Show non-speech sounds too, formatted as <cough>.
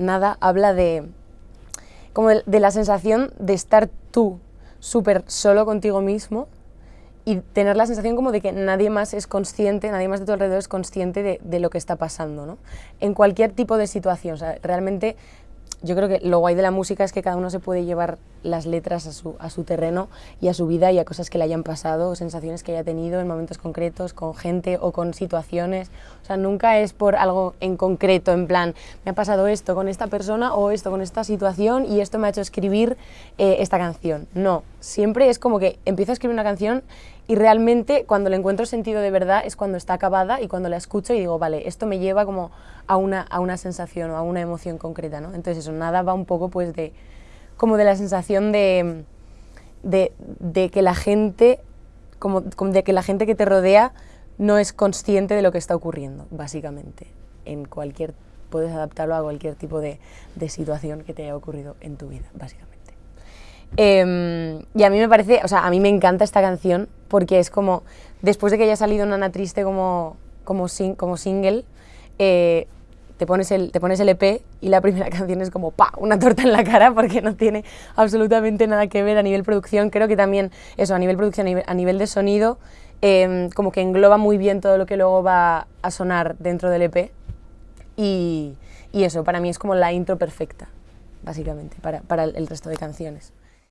Nada habla de, como de, la sensación de estar tú súper solo contigo mismo y tener la sensación como de que nadie más es consciente, nadie más de tu alrededor es consciente de, de lo que está pasando, ¿no? En cualquier tipo de situación, o sea, realmente yo creo que lo guay de la música es que cada uno se puede llevar las letras a su, a su terreno y a su vida y a cosas que le hayan pasado, sensaciones que haya tenido en momentos concretos, con gente o con situaciones. O sea, nunca es por algo en concreto, en plan, me ha pasado esto con esta persona o esto con esta situación y esto me ha hecho escribir eh, esta canción. No, siempre es como que empiezo a escribir una canción y realmente cuando le encuentro sentido de verdad es cuando está acabada y cuando la escucho y digo, vale, esto me lleva como a una, a una sensación o a una emoción concreta, ¿no? Entonces eso, nada va un poco pues de, como de la sensación de, de, de que la gente, como, de que la gente que te rodea no es consciente de lo que está ocurriendo, básicamente. En cualquier, puedes adaptarlo a cualquier tipo de, de situación que te haya ocurrido en tu vida, básicamente. Em, y a mí me parece, o sea, a mí me encanta esta canción porque es como, después de que haya salido Nana Triste como, como, como single, eh, te, pones el, te pones el EP y la primera <laughs> canción es como pa, una torta en la cara porque no tiene absolutamente nada que ver a nivel producción. Creo que también eso, a nivel producción, a nivel, de sonido, em, como que engloba muy bien todo lo que luego va a sonar dentro del EP. Y, y eso, para mí es como la intro perfecta, básicamente, para, para el resto de canciones.